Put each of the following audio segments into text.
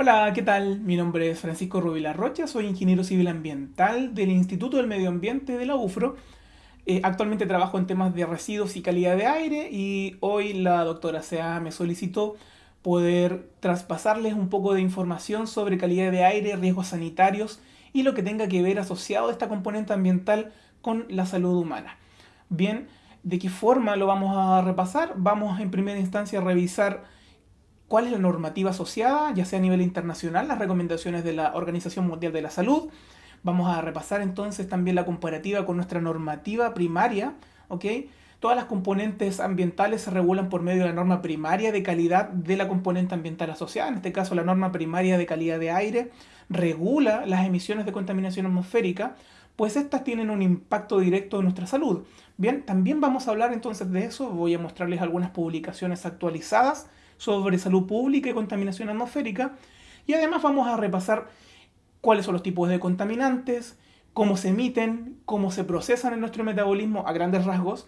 Hola, ¿qué tal? Mi nombre es Francisco Rubila Rocha, soy ingeniero civil ambiental del Instituto del Medio Ambiente de la UFRO. Eh, actualmente trabajo en temas de residuos y calidad de aire y hoy la doctora Sea me solicitó poder traspasarles un poco de información sobre calidad de aire, riesgos sanitarios y lo que tenga que ver asociado a esta componente ambiental con la salud humana. Bien, ¿de qué forma lo vamos a repasar? Vamos en primera instancia a revisar cuál es la normativa asociada, ya sea a nivel internacional, las recomendaciones de la Organización Mundial de la Salud. Vamos a repasar entonces también la comparativa con nuestra normativa primaria, ¿ok? Todas las componentes ambientales se regulan por medio de la norma primaria de calidad de la componente ambiental asociada. En este caso, la norma primaria de calidad de aire regula las emisiones de contaminación atmosférica, pues estas tienen un impacto directo en nuestra salud. Bien, también vamos a hablar entonces de eso. Voy a mostrarles algunas publicaciones actualizadas sobre salud pública y contaminación atmosférica. Y además vamos a repasar cuáles son los tipos de contaminantes, cómo se emiten, cómo se procesan en nuestro metabolismo a grandes rasgos.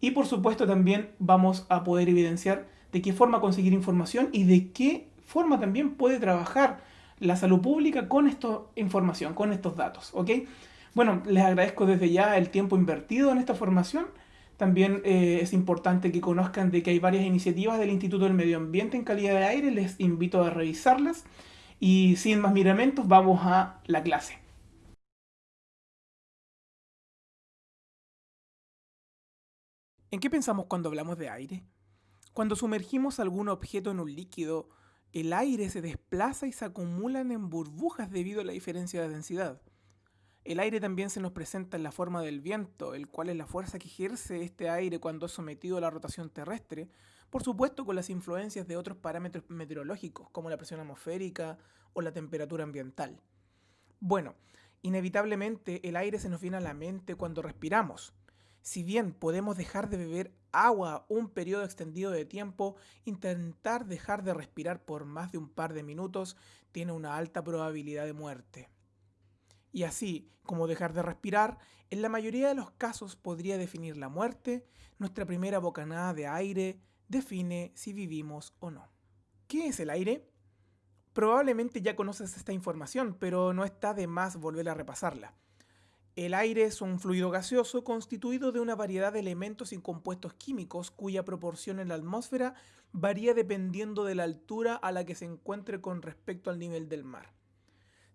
Y por supuesto también vamos a poder evidenciar de qué forma conseguir información y de qué forma también puede trabajar la salud pública con esta información, con estos datos. Bueno, les agradezco desde ya el tiempo invertido en esta formación también eh, es importante que conozcan de que hay varias iniciativas del Instituto del Medio Ambiente en calidad de aire. Les invito a revisarlas. Y sin más miramentos, vamos a la clase. ¿En qué pensamos cuando hablamos de aire? Cuando sumergimos algún objeto en un líquido, el aire se desplaza y se acumulan en burbujas debido a la diferencia de densidad. El aire también se nos presenta en la forma del viento, el cual es la fuerza que ejerce este aire cuando es sometido a la rotación terrestre, por supuesto con las influencias de otros parámetros meteorológicos, como la presión atmosférica o la temperatura ambiental. Bueno, inevitablemente el aire se nos viene a la mente cuando respiramos. Si bien podemos dejar de beber agua un periodo extendido de tiempo, intentar dejar de respirar por más de un par de minutos tiene una alta probabilidad de muerte. Y así como dejar de respirar, en la mayoría de los casos podría definir la muerte, nuestra primera bocanada de aire define si vivimos o no. ¿Qué es el aire? Probablemente ya conoces esta información, pero no está de más volver a repasarla. El aire es un fluido gaseoso constituido de una variedad de elementos y compuestos químicos cuya proporción en la atmósfera varía dependiendo de la altura a la que se encuentre con respecto al nivel del mar.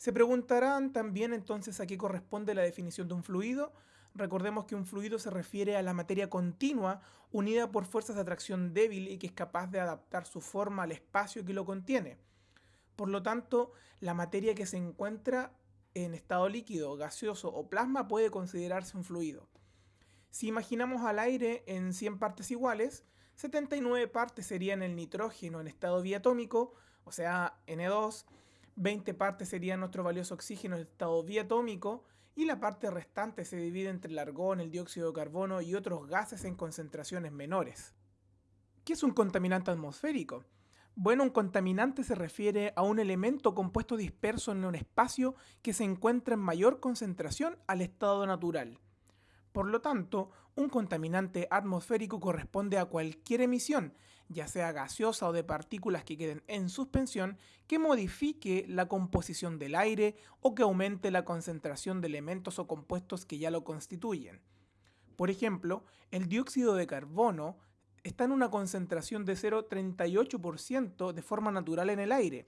Se preguntarán también entonces a qué corresponde la definición de un fluido. Recordemos que un fluido se refiere a la materia continua unida por fuerzas de atracción débil y que es capaz de adaptar su forma al espacio que lo contiene. Por lo tanto, la materia que se encuentra en estado líquido, gaseoso o plasma puede considerarse un fluido. Si imaginamos al aire en 100 partes iguales, 79 partes serían el nitrógeno en estado diatómico, o sea, N2, 20 partes sería nuestro valioso oxígeno en estado diatómico y la parte restante se divide entre el argón, el dióxido de carbono y otros gases en concentraciones menores. ¿Qué es un contaminante atmosférico? Bueno, un contaminante se refiere a un elemento compuesto disperso en un espacio que se encuentra en mayor concentración al estado natural. Por lo tanto, un contaminante atmosférico corresponde a cualquier emisión, ya sea gaseosa o de partículas que queden en suspensión, que modifique la composición del aire o que aumente la concentración de elementos o compuestos que ya lo constituyen. Por ejemplo, el dióxido de carbono está en una concentración de 0,38% de forma natural en el aire,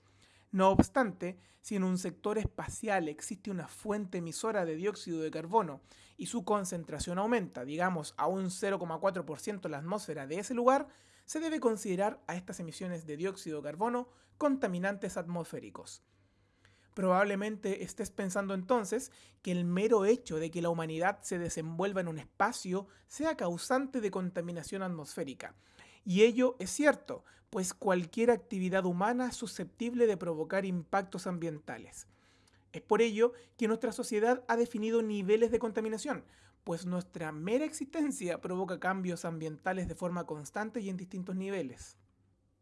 no obstante, si en un sector espacial existe una fuente emisora de dióxido de carbono y su concentración aumenta, digamos, a un 0,4% en la atmósfera de ese lugar, se debe considerar a estas emisiones de dióxido de carbono contaminantes atmosféricos. Probablemente estés pensando entonces que el mero hecho de que la humanidad se desenvuelva en un espacio sea causante de contaminación atmosférica. Y ello es cierto, pues cualquier actividad humana es susceptible de provocar impactos ambientales. Es por ello que nuestra sociedad ha definido niveles de contaminación, pues nuestra mera existencia provoca cambios ambientales de forma constante y en distintos niveles.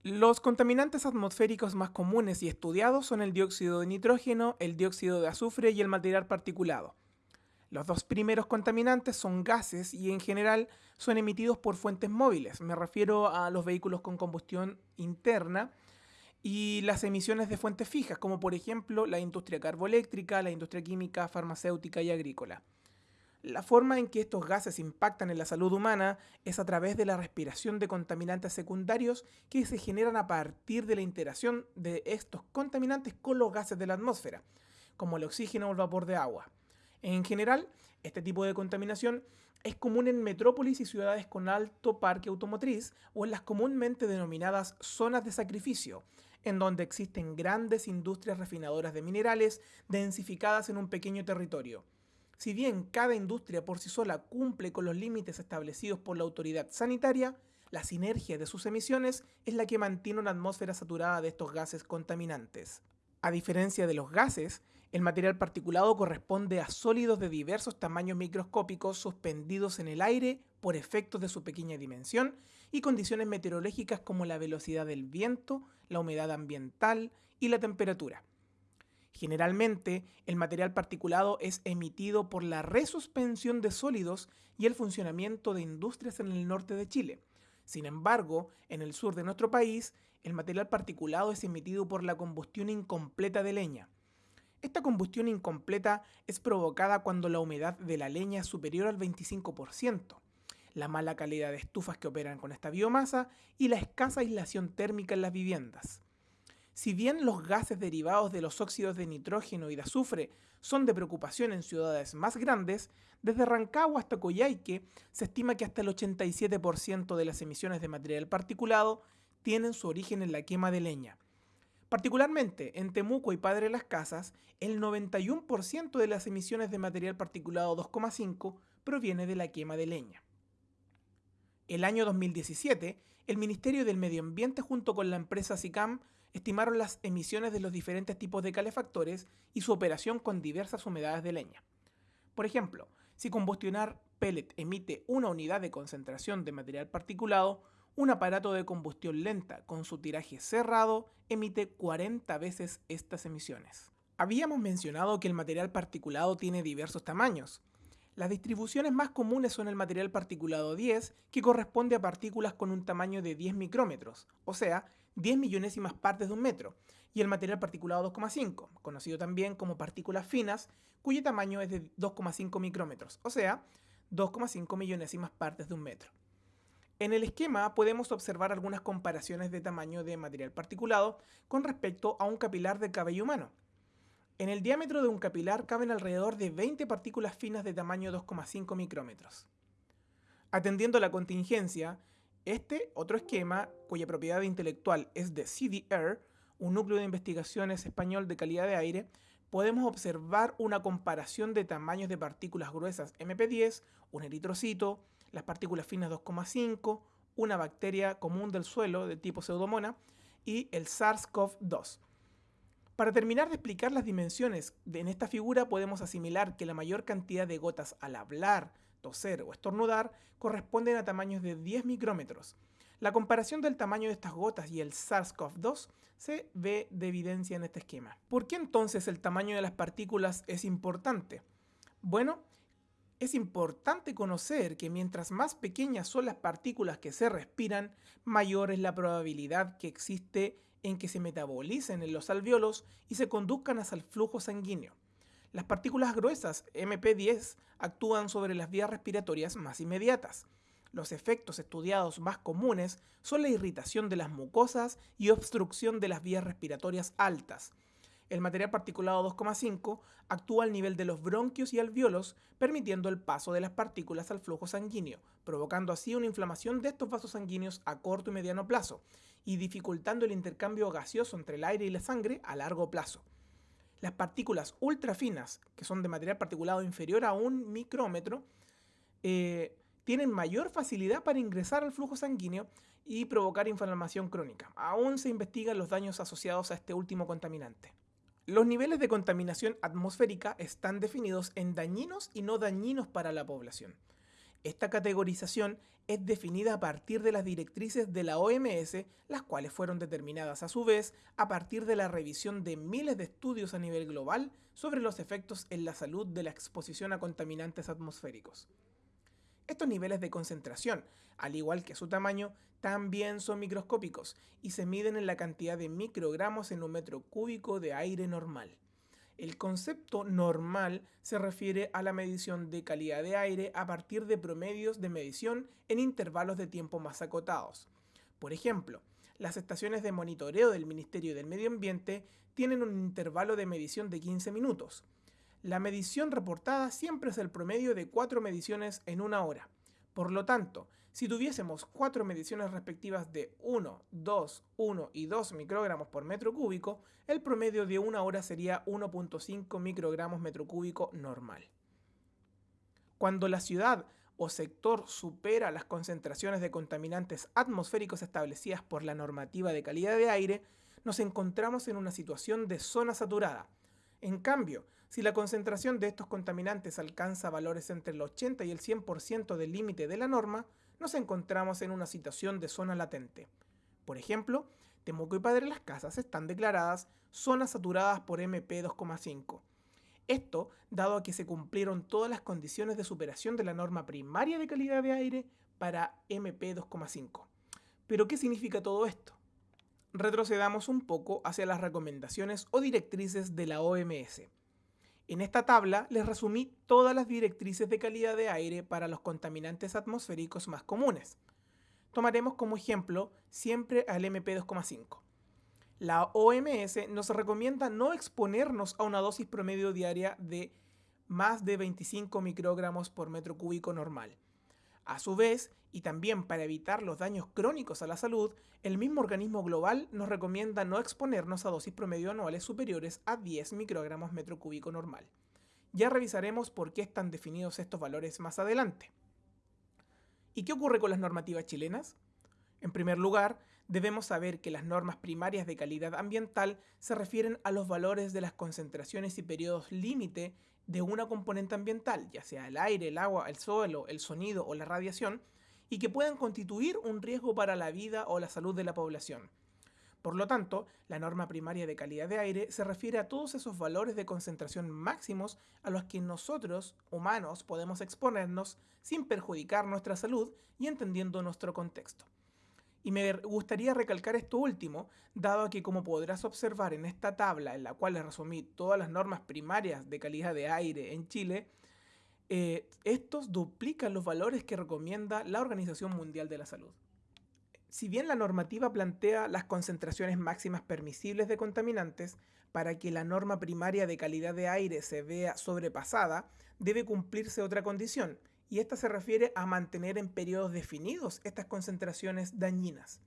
Los contaminantes atmosféricos más comunes y estudiados son el dióxido de nitrógeno, el dióxido de azufre y el material particulado. Los dos primeros contaminantes son gases y en general son emitidos por fuentes móviles. Me refiero a los vehículos con combustión interna y las emisiones de fuentes fijas, como por ejemplo la industria carboeléctrica, la industria química, farmacéutica y agrícola. La forma en que estos gases impactan en la salud humana es a través de la respiración de contaminantes secundarios que se generan a partir de la interacción de estos contaminantes con los gases de la atmósfera, como el oxígeno o el vapor de agua. En general, este tipo de contaminación es común en metrópolis y ciudades con alto parque automotriz o en las comúnmente denominadas zonas de sacrificio, en donde existen grandes industrias refinadoras de minerales densificadas en un pequeño territorio. Si bien cada industria por sí sola cumple con los límites establecidos por la autoridad sanitaria, la sinergia de sus emisiones es la que mantiene una atmósfera saturada de estos gases contaminantes. A diferencia de los gases, el material particulado corresponde a sólidos de diversos tamaños microscópicos suspendidos en el aire por efectos de su pequeña dimensión y condiciones meteorológicas como la velocidad del viento, la humedad ambiental y la temperatura. Generalmente, el material particulado es emitido por la resuspensión de sólidos y el funcionamiento de industrias en el norte de Chile. Sin embargo, en el sur de nuestro país, el material particulado es emitido por la combustión incompleta de leña. Esta combustión incompleta es provocada cuando la humedad de la leña es superior al 25%, la mala calidad de estufas que operan con esta biomasa y la escasa aislación térmica en las viviendas. Si bien los gases derivados de los óxidos de nitrógeno y de azufre son de preocupación en ciudades más grandes, desde Rancagua hasta Coyhaique se estima que hasta el 87% de las emisiones de material particulado tienen su origen en la quema de leña. Particularmente en Temuco y Padre Las Casas, el 91% de las emisiones de material particulado 2,5 proviene de la quema de leña. El año 2017, el Ministerio del Medio Ambiente junto con la empresa SICAM estimaron las emisiones de los diferentes tipos de calefactores y su operación con diversas humedades de leña. Por ejemplo, si combustionar pellet emite una unidad de concentración de material particulado, un aparato de combustión lenta con su tiraje cerrado emite 40 veces estas emisiones. Habíamos mencionado que el material particulado tiene diversos tamaños. Las distribuciones más comunes son el material particulado 10, que corresponde a partículas con un tamaño de 10 micrómetros, o sea, 10 millonésimas partes de un metro, y el material particulado 2,5, conocido también como partículas finas, cuyo tamaño es de 2,5 micrómetros, o sea, 2,5 millonésimas partes de un metro. En el esquema podemos observar algunas comparaciones de tamaño de material particulado con respecto a un capilar de cabello humano. En el diámetro de un capilar caben alrededor de 20 partículas finas de tamaño 2,5 micrómetros. Atendiendo a la contingencia, este otro esquema, cuya propiedad intelectual es de CDR, un núcleo de investigaciones español de calidad de aire, podemos observar una comparación de tamaños de partículas gruesas MP10, un eritrocito, las partículas finas 2,5, una bacteria común del suelo de tipo pseudomona y el SARS-CoV-2. Para terminar de explicar las dimensiones en esta figura podemos asimilar que la mayor cantidad de gotas al hablar, toser o estornudar corresponden a tamaños de 10 micrómetros. La comparación del tamaño de estas gotas y el SARS-CoV-2 se ve de evidencia en este esquema. ¿Por qué entonces el tamaño de las partículas es importante? Bueno, es importante conocer que mientras más pequeñas son las partículas que se respiran, mayor es la probabilidad que existe en que se metabolicen en los alveolos y se conduzcan hacia el flujo sanguíneo. Las partículas gruesas MP10 actúan sobre las vías respiratorias más inmediatas. Los efectos estudiados más comunes son la irritación de las mucosas y obstrucción de las vías respiratorias altas, el material particulado 2,5 actúa al nivel de los bronquios y alveolos, permitiendo el paso de las partículas al flujo sanguíneo, provocando así una inflamación de estos vasos sanguíneos a corto y mediano plazo, y dificultando el intercambio gaseoso entre el aire y la sangre a largo plazo. Las partículas ultrafinas, que son de material particulado inferior a un micrómetro, eh, tienen mayor facilidad para ingresar al flujo sanguíneo y provocar inflamación crónica. Aún se investigan los daños asociados a este último contaminante. Los niveles de contaminación atmosférica están definidos en dañinos y no dañinos para la población. Esta categorización es definida a partir de las directrices de la OMS, las cuales fueron determinadas a su vez a partir de la revisión de miles de estudios a nivel global sobre los efectos en la salud de la exposición a contaminantes atmosféricos. Estos niveles de concentración, al igual que su tamaño, también son microscópicos y se miden en la cantidad de microgramos en un metro cúbico de aire normal. El concepto normal se refiere a la medición de calidad de aire a partir de promedios de medición en intervalos de tiempo más acotados. Por ejemplo, las estaciones de monitoreo del Ministerio del Medio Ambiente tienen un intervalo de medición de 15 minutos. La medición reportada siempre es el promedio de cuatro mediciones en una hora. Por lo tanto, si tuviésemos cuatro mediciones respectivas de 1, 2, 1 y 2 microgramos por metro cúbico, el promedio de una hora sería 1.5 microgramos metro cúbico normal. Cuando la ciudad o sector supera las concentraciones de contaminantes atmosféricos establecidas por la normativa de calidad de aire, nos encontramos en una situación de zona saturada. En cambio, si la concentración de estos contaminantes alcanza valores entre el 80 y el 100% del límite de la norma, nos encontramos en una situación de zona latente. Por ejemplo, Temuco y Padre Las Casas están declaradas zonas saturadas por MP2,5. Esto dado a que se cumplieron todas las condiciones de superación de la norma primaria de calidad de aire para MP2,5. Pero ¿qué significa todo esto? Retrocedamos un poco hacia las recomendaciones o directrices de la OMS. En esta tabla les resumí todas las directrices de calidad de aire para los contaminantes atmosféricos más comunes. Tomaremos como ejemplo siempre al MP2,5. La OMS nos recomienda no exponernos a una dosis promedio diaria de más de 25 microgramos por metro cúbico normal. A su vez, y también para evitar los daños crónicos a la salud, el mismo organismo global nos recomienda no exponernos a dosis promedio anuales superiores a 10 microgramos metro cúbico normal. Ya revisaremos por qué están definidos estos valores más adelante. ¿Y qué ocurre con las normativas chilenas? En primer lugar, debemos saber que las normas primarias de calidad ambiental se refieren a los valores de las concentraciones y periodos límite de una componente ambiental, ya sea el aire, el agua, el suelo, el sonido o la radiación, y que puedan constituir un riesgo para la vida o la salud de la población. Por lo tanto, la norma primaria de calidad de aire se refiere a todos esos valores de concentración máximos a los que nosotros, humanos, podemos exponernos sin perjudicar nuestra salud y entendiendo nuestro contexto. Y me gustaría recalcar esto último, dado que como podrás observar en esta tabla en la cual les resumí todas las normas primarias de calidad de aire en Chile, eh, estos duplican los valores que recomienda la Organización Mundial de la Salud. Si bien la normativa plantea las concentraciones máximas permisibles de contaminantes, para que la norma primaria de calidad de aire se vea sobrepasada, debe cumplirse otra condición, y esta se refiere a mantener en periodos definidos estas concentraciones dañinas.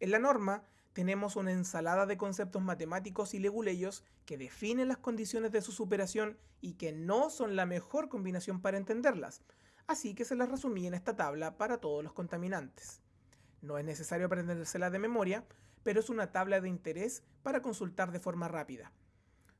En la norma tenemos una ensalada de conceptos matemáticos y leguleyos que definen las condiciones de su superación y que no son la mejor combinación para entenderlas, así que se las resumí en esta tabla para todos los contaminantes. No es necesario aprendérsela de memoria, pero es una tabla de interés para consultar de forma rápida.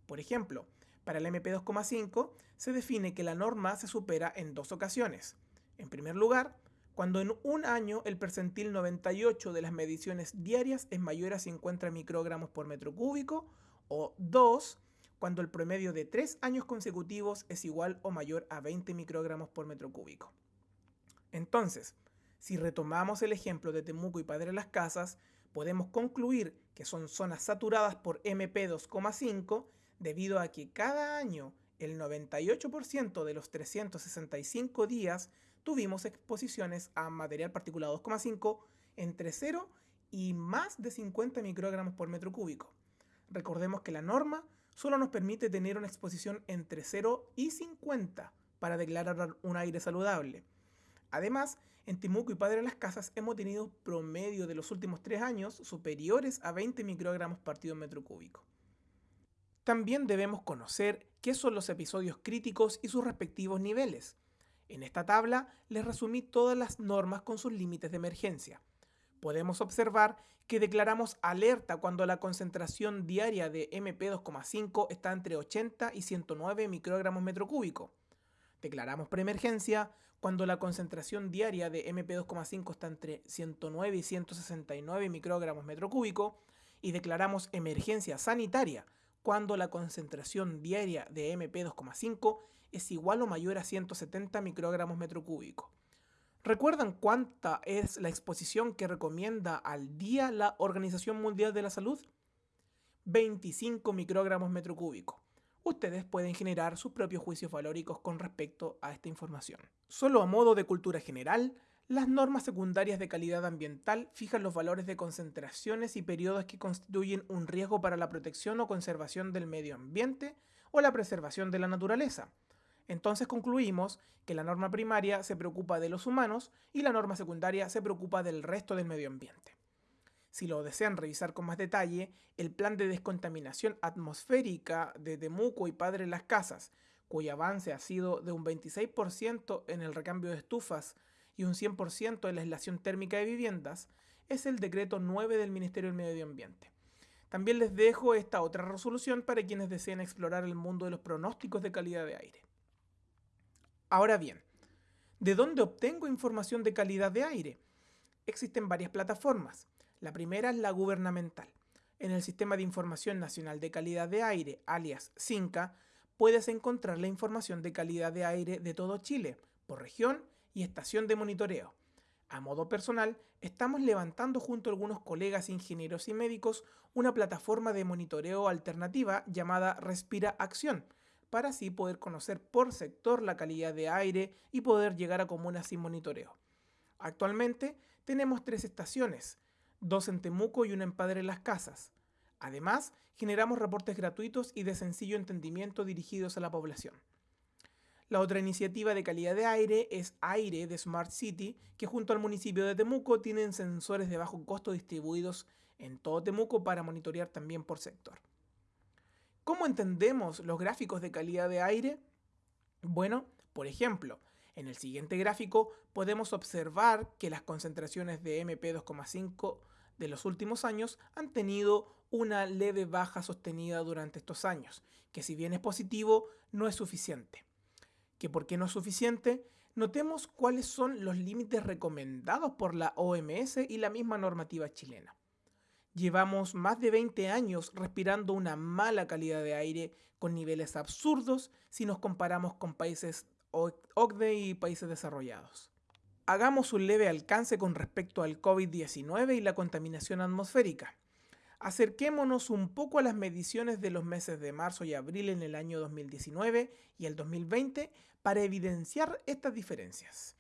Por ejemplo, para el MP2,5 se define que la norma se supera en dos ocasiones. En primer lugar, cuando en un año el percentil 98 de las mediciones diarias es mayor a 50 microgramos por metro cúbico, o 2, cuando el promedio de 3 años consecutivos es igual o mayor a 20 microgramos por metro cúbico. Entonces, si retomamos el ejemplo de Temuco y Padre Las Casas, podemos concluir que son zonas saturadas por MP2,5 debido a que cada año el 98% de los 365 días tuvimos exposiciones a material particulado 2,5 entre 0 y más de 50 microgramos por metro cúbico. Recordemos que la norma solo nos permite tener una exposición entre 0 y 50 para declarar un aire saludable. Además, en Timuco y Padre de las Casas hemos tenido promedio de los últimos 3 años superiores a 20 microgramos partido metro cúbico. También debemos conocer qué son los episodios críticos y sus respectivos niveles. En esta tabla les resumí todas las normas con sus límites de emergencia. Podemos observar que declaramos alerta cuando la concentración diaria de MP2,5 está entre 80 y 109 microgramos metro cúbico. Declaramos preemergencia cuando la concentración diaria de MP2,5 está entre 109 y 169 microgramos metro cúbico. Y declaramos emergencia sanitaria cuando la concentración diaria de MP2,5 es igual o mayor a 170 microgramos metro cúbico. ¿Recuerdan cuánta es la exposición que recomienda al día la Organización Mundial de la Salud? 25 microgramos metro cúbico. Ustedes pueden generar sus propios juicios valóricos con respecto a esta información. Solo a modo de cultura general, las normas secundarias de calidad ambiental fijan los valores de concentraciones y periodos que constituyen un riesgo para la protección o conservación del medio ambiente o la preservación de la naturaleza. Entonces concluimos que la norma primaria se preocupa de los humanos y la norma secundaria se preocupa del resto del medio ambiente. Si lo desean revisar con más detalle, el plan de descontaminación atmosférica de Temuco y Padre Las Casas, cuyo avance ha sido de un 26% en el recambio de estufas y un 100% en la aislación térmica de viviendas, es el decreto 9 del Ministerio del Medio Ambiente. También les dejo esta otra resolución para quienes deseen explorar el mundo de los pronósticos de calidad de aire. Ahora bien, ¿de dónde obtengo información de calidad de aire? Existen varias plataformas. La primera es la gubernamental. En el Sistema de Información Nacional de Calidad de Aire, alias SINCA, puedes encontrar la información de calidad de aire de todo Chile, por región y estación de monitoreo. A modo personal, estamos levantando junto a algunos colegas ingenieros y médicos una plataforma de monitoreo alternativa llamada Respira Acción, para así poder conocer por sector la calidad de aire y poder llegar a comunas sin monitoreo. Actualmente tenemos tres estaciones, dos en Temuco y una en Padre Las Casas. Además, generamos reportes gratuitos y de sencillo entendimiento dirigidos a la población. La otra iniciativa de calidad de aire es Aire de Smart City, que junto al municipio de Temuco tienen sensores de bajo costo distribuidos en todo Temuco para monitorear también por sector. ¿Cómo entendemos los gráficos de calidad de aire? Bueno, por ejemplo, en el siguiente gráfico podemos observar que las concentraciones de MP2,5 de los últimos años han tenido una leve baja sostenida durante estos años, que si bien es positivo, no es suficiente. ¿Que por qué no es suficiente? Notemos cuáles son los límites recomendados por la OMS y la misma normativa chilena. Llevamos más de 20 años respirando una mala calidad de aire con niveles absurdos si nos comparamos con países OCDE y países desarrollados. Hagamos un leve alcance con respecto al COVID-19 y la contaminación atmosférica. Acerquémonos un poco a las mediciones de los meses de marzo y abril en el año 2019 y el 2020 para evidenciar estas diferencias.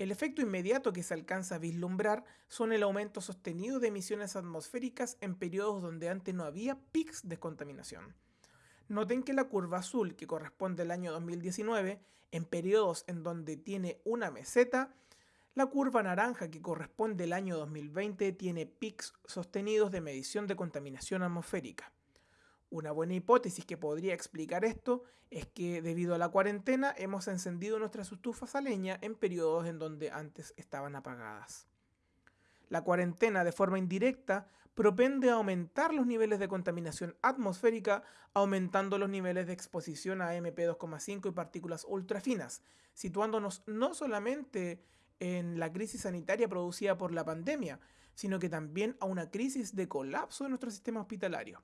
El efecto inmediato que se alcanza a vislumbrar son el aumento sostenido de emisiones atmosféricas en periodos donde antes no había pics de contaminación. Noten que la curva azul, que corresponde al año 2019, en periodos en donde tiene una meseta, la curva naranja, que corresponde al año 2020, tiene pics sostenidos de medición de contaminación atmosférica. Una buena hipótesis que podría explicar esto es que debido a la cuarentena hemos encendido nuestras estufas a leña en periodos en donde antes estaban apagadas. La cuarentena de forma indirecta propende a aumentar los niveles de contaminación atmosférica, aumentando los niveles de exposición a MP2,5 y partículas ultrafinas, situándonos no solamente en la crisis sanitaria producida por la pandemia, sino que también a una crisis de colapso de nuestro sistema hospitalario.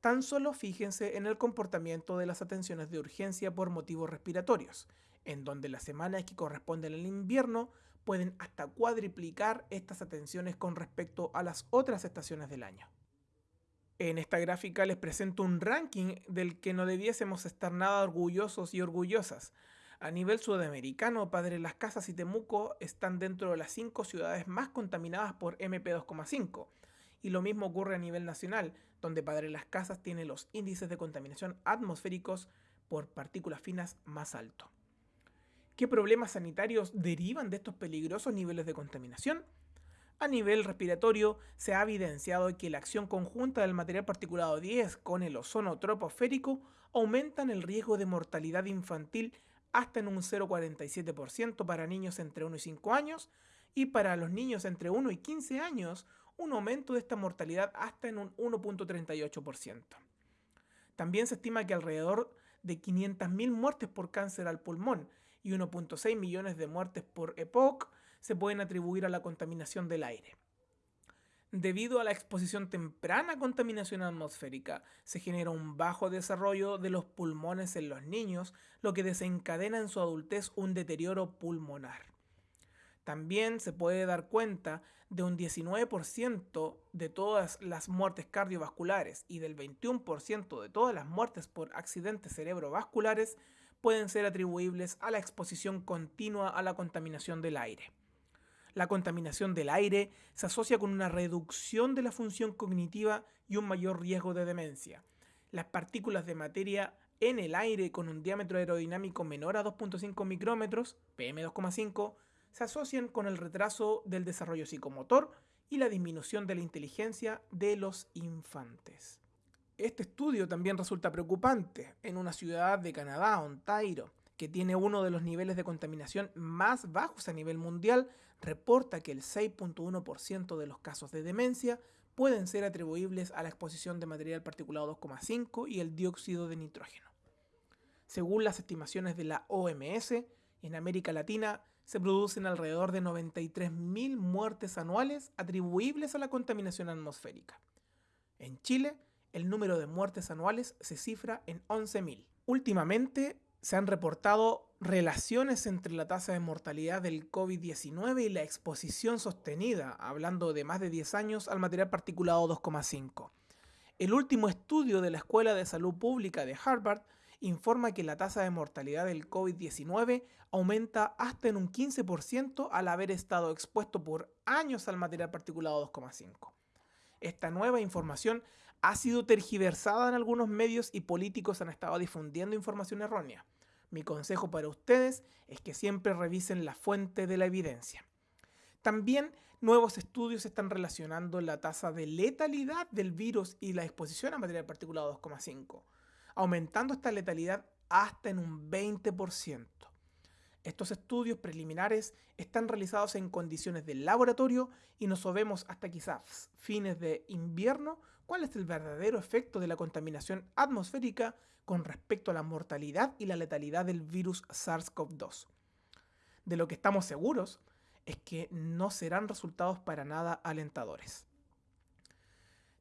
Tan solo fíjense en el comportamiento de las atenciones de urgencia por motivos respiratorios, en donde las semanas que corresponden al invierno pueden hasta cuadriplicar estas atenciones con respecto a las otras estaciones del año. En esta gráfica les presento un ranking del que no debiésemos estar nada orgullosos y orgullosas. A nivel sudamericano, Padre Las Casas y Temuco están dentro de las cinco ciudades más contaminadas por MP2,5, y lo mismo ocurre a nivel nacional, donde Padre Las Casas tiene los índices de contaminación atmosféricos por partículas finas más altos. ¿Qué problemas sanitarios derivan de estos peligrosos niveles de contaminación? A nivel respiratorio, se ha evidenciado que la acción conjunta del material particulado 10 con el ozono troposférico aumentan el riesgo de mortalidad infantil hasta en un 0,47% para niños entre 1 y 5 años y para los niños entre 1 y 15 años un aumento de esta mortalidad hasta en un 1.38%. También se estima que alrededor de 500.000 muertes por cáncer al pulmón y 1.6 millones de muertes por EPOC se pueden atribuir a la contaminación del aire. Debido a la exposición temprana a contaminación atmosférica, se genera un bajo desarrollo de los pulmones en los niños, lo que desencadena en su adultez un deterioro pulmonar. También se puede dar cuenta de un 19% de todas las muertes cardiovasculares y del 21% de todas las muertes por accidentes cerebrovasculares pueden ser atribuibles a la exposición continua a la contaminación del aire. La contaminación del aire se asocia con una reducción de la función cognitiva y un mayor riesgo de demencia. Las partículas de materia en el aire con un diámetro aerodinámico menor a 2.5 micrómetros, PM2,5, se asocian con el retraso del desarrollo psicomotor y la disminución de la inteligencia de los infantes. Este estudio también resulta preocupante en una ciudad de Canadá, Ontario, que tiene uno de los niveles de contaminación más bajos a nivel mundial, reporta que el 6.1% de los casos de demencia pueden ser atribuibles a la exposición de material particulado 2,5 y el dióxido de nitrógeno. Según las estimaciones de la OMS, en América Latina se producen alrededor de 93.000 muertes anuales atribuibles a la contaminación atmosférica. En Chile, el número de muertes anuales se cifra en 11.000. Últimamente se han reportado relaciones entre la tasa de mortalidad del COVID-19 y la exposición sostenida, hablando de más de 10 años, al material particulado 2,5. El último estudio de la Escuela de Salud Pública de Harvard informa que la tasa de mortalidad del COVID-19 aumenta hasta en un 15% al haber estado expuesto por años al material particulado 2,5. Esta nueva información ha sido tergiversada en algunos medios y políticos han estado difundiendo información errónea. Mi consejo para ustedes es que siempre revisen la fuente de la evidencia. También nuevos estudios están relacionando la tasa de letalidad del virus y la exposición a material particulado 2,5 aumentando esta letalidad hasta en un 20%. Estos estudios preliminares están realizados en condiciones de laboratorio y no sabemos hasta quizás fines de invierno cuál es el verdadero efecto de la contaminación atmosférica con respecto a la mortalidad y la letalidad del virus SARS-CoV-2. De lo que estamos seguros es que no serán resultados para nada alentadores.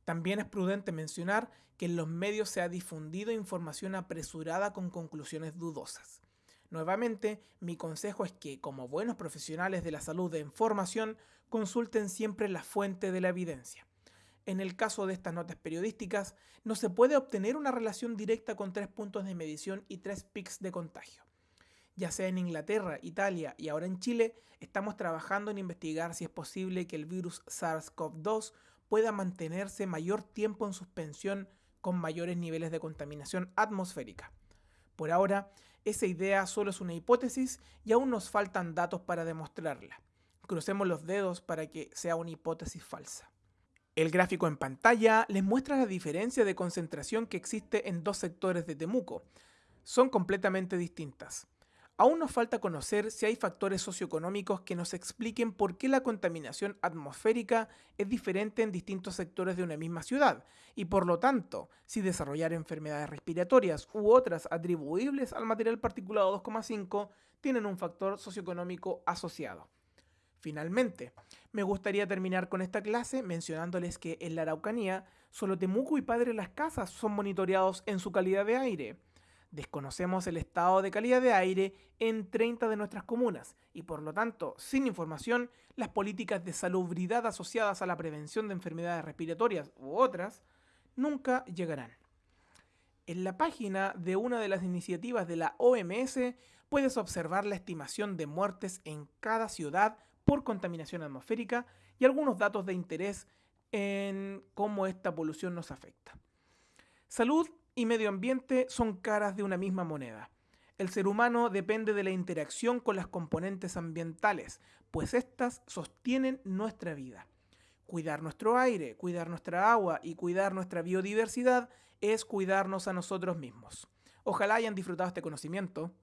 También es prudente mencionar que en los medios se ha difundido información apresurada con conclusiones dudosas. Nuevamente, mi consejo es que, como buenos profesionales de la salud de información, consulten siempre la fuente de la evidencia. En el caso de estas notas periodísticas, no se puede obtener una relación directa con tres puntos de medición y tres pics de contagio. Ya sea en Inglaterra, Italia y ahora en Chile, estamos trabajando en investigar si es posible que el virus SARS-CoV-2 pueda mantenerse mayor tiempo en suspensión con mayores niveles de contaminación atmosférica. Por ahora, esa idea solo es una hipótesis y aún nos faltan datos para demostrarla. Crucemos los dedos para que sea una hipótesis falsa. El gráfico en pantalla les muestra la diferencia de concentración que existe en dos sectores de Temuco. Son completamente distintas. Aún nos falta conocer si hay factores socioeconómicos que nos expliquen por qué la contaminación atmosférica es diferente en distintos sectores de una misma ciudad y por lo tanto si desarrollar enfermedades respiratorias u otras atribuibles al material particulado 2,5 tienen un factor socioeconómico asociado. Finalmente, me gustaría terminar con esta clase mencionándoles que en la Araucanía solo Temuco y Padre Las Casas son monitoreados en su calidad de aire. Desconocemos el estado de calidad de aire en 30 de nuestras comunas y por lo tanto, sin información, las políticas de salubridad asociadas a la prevención de enfermedades respiratorias u otras nunca llegarán. En la página de una de las iniciativas de la OMS puedes observar la estimación de muertes en cada ciudad por contaminación atmosférica y algunos datos de interés en cómo esta polución nos afecta. Salud y medio ambiente son caras de una misma moneda. El ser humano depende de la interacción con las componentes ambientales, pues éstas sostienen nuestra vida. Cuidar nuestro aire, cuidar nuestra agua y cuidar nuestra biodiversidad es cuidarnos a nosotros mismos. Ojalá hayan disfrutado este conocimiento